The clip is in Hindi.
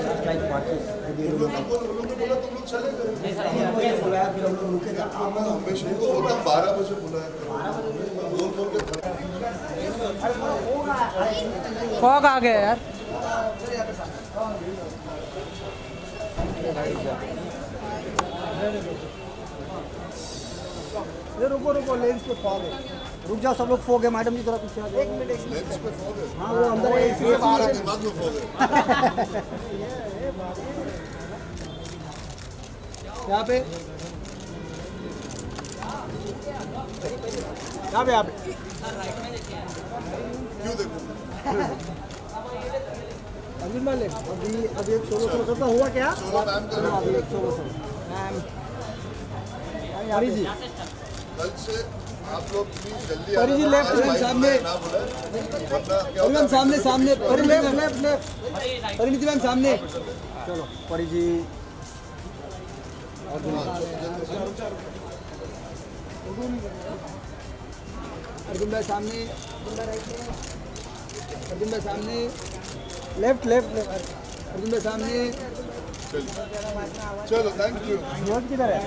तुम लोग को बोलो उन लोगों ने बोला तुम लोग चले गए बुलाया फिर हम लोग रुके थे मैं हमेशा बारह बजे गया यार। ये रुको रुको लेंस पे फॉग है। रुक जाओ सब लोग फॉग है। मैडम जी थोड़ा पीछे आ जाओ। एक मिनट लेंस पे फॉग है। हाँ वो अंदर है इसी के बाहर है दिमाग में फॉग है। यहाँ पे। यहाँ पे यहाँ पे। क्यों देखो? अर्जुन भाई अभी अभी एक सोलो सोलो का हुआ क्या? अभी एक solo solo ma'am. Hari ji. कल से आप लोग प्लीज़ जल्दी परी जी, left, बाइक सामने। मैम सामने सामने। Pari left left left Parineeti ma'am सामने। चलो परी जी। अर्जुन भाई सामने। अर्जुन भाई सामने। लेफ़्ट लेफ़्ट लेफ़्ट अर्जुन भाई सामने चलो थैंक यू बहुत किधर है?